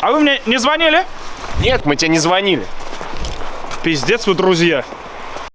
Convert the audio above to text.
А вы мне не звонили? Нет, мы тебе не звонили. Пиздец вы, друзья.